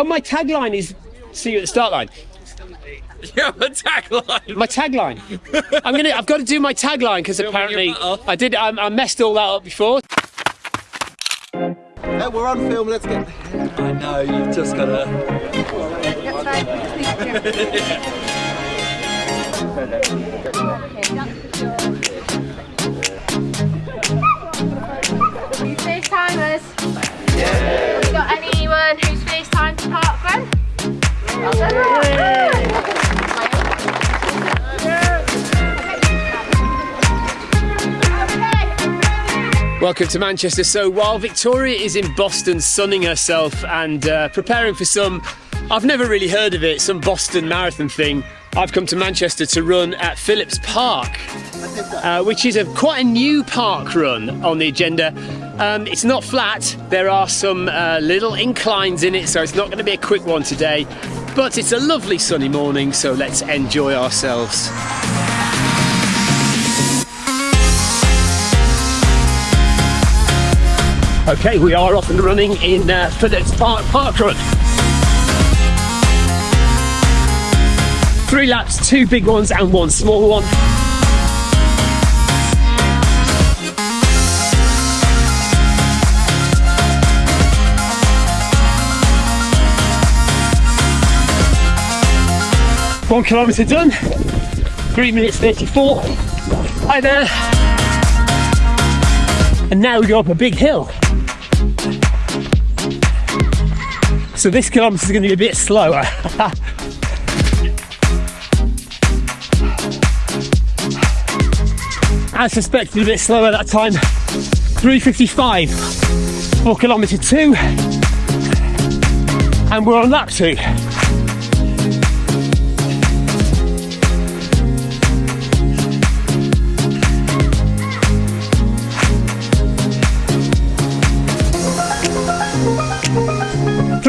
oh, my tagline is "See you at the start line." Yeah, the tagline. My tagline. I'm gonna. I've got to do my tagline because apparently I did. I, I messed all that up before. Hey, we're on film, let's get. I know, you've just got to. That's right. Welcome to Manchester. So while Victoria is in Boston sunning herself and uh, preparing for some, I've never really heard of it, some Boston marathon thing, I've come to Manchester to run at Phillips Park, uh, which is a quite a new park run on the agenda. Um, it's not flat, there are some uh, little inclines in it, so it's not going to be a quick one today, but it's a lovely sunny morning, so let's enjoy ourselves. Okay, we are off and running in uh, Phillips Park Park Run. Three laps, two big ones and one small one. One kilometre done, three minutes 34. Hi there. And now we go up a big hill. So this kilometre is going to be a bit slower. As suspected, a bit slower that time. 355 for kilometre two. And we're on lap two.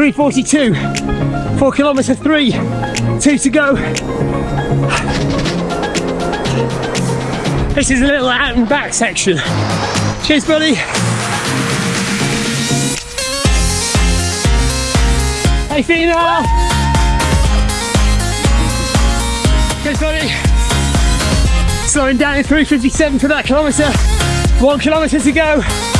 Three forty-two, four kilometre three, two to go. This is a little out and back section. Cheers, buddy. Hey, Fina. Cheers, buddy. Slowing down in 357 for that kilometre. One kilometre to go.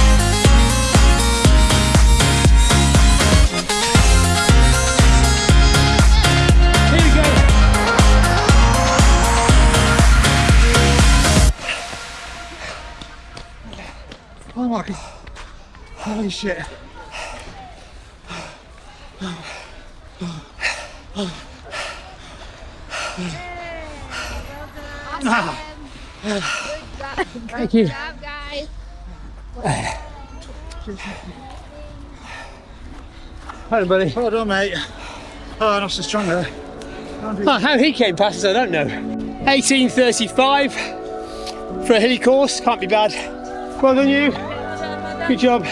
My god. Holy shit. Thank you. job, guys. Hi, buddy. Well done, mate. Oh, not so strong there. Oh, how he came past us, I don't know. 1835 for a hilly course, can't be bad. Well done, you. Good job.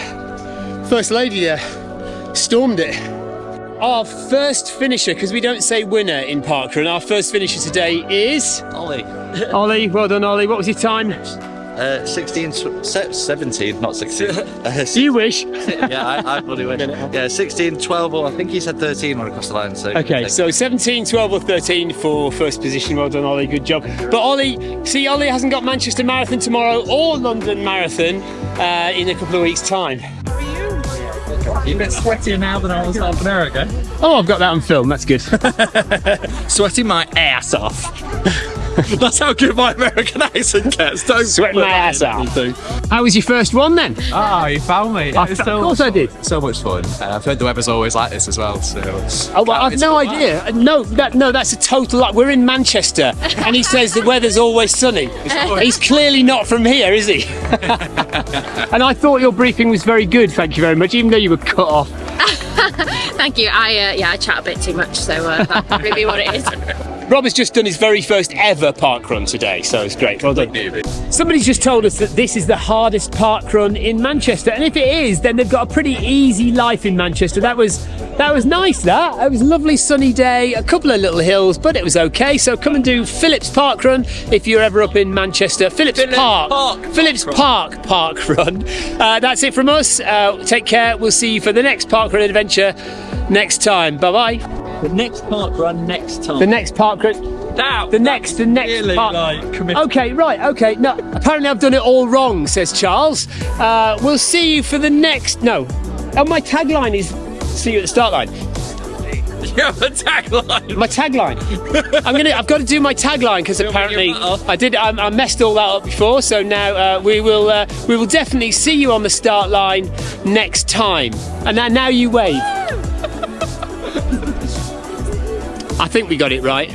First lady there, stormed it. Our first finisher, because we don't say winner in parkrun, our first finisher today is Ollie. Ollie. Well done, Ollie. What was your time? Uh, 16, 17, not 16. Uh, You wish. yeah, I, I bloody win. Yeah, 16, 12, or I think he said 13 when across the line. So Okay, so 17, 12 or 13 for first position. Well done, Ollie. Good job. But Ollie, see, Ollie hasn't got Manchester Marathon tomorrow or London Marathon uh, in a couple of weeks' time. You're a bit sweatier now than I was half an hour ago. Oh, I've got that on film. That's good. Sweating my ass off. That's how good my American accent gets. Don't Sweating put my ass out. How was your first one then? Ah, you found me. I- It's of so course I did. So much fun. Uh, I've heard the weather's always like this as well. So Oh, well, I've no idea. Uh, No, that, no, that's a total lie. We're in Manchester, and he says the weather's always sunny. He's clearly not from here, is he? and I thought your briefing was very good. Thank you very much, even though you were cut off. Thank you. I uh, yeah, I chat a bit too much, so uh, that's probably what it is. Rob has just done his very first ever park run today, so it's great. Well done. Somebody's just told us that this is the hardest park run in Manchester, and if it is, then they've got a pretty easy life in Manchester. That was that was nice. That it was a lovely sunny day, a couple of little hills, but it was okay. So come and do Phillips Park Run if you're ever up in Manchester. Phillips, Park, Park Phillips Park Park Run. Uh, that's it from us. Uh, take care. We'll see you for the next park run adventure next time. Bye bye. The next park run next time. The next park run. That, The next, the next really part. like. Okay, right, okay. No, apparently I've done it all wrong, says Charles. Uh, we'll see you for the next. No. Oh, my tagline is see you at the start line. You have a tagline. My tagline. I'm gonna. I've got to do my tagline because apparently. I did. I, I messed all that up before. So now uh, we will. Uh, we will definitely see you on the start line next time. And now, now you wave. I think we got it right.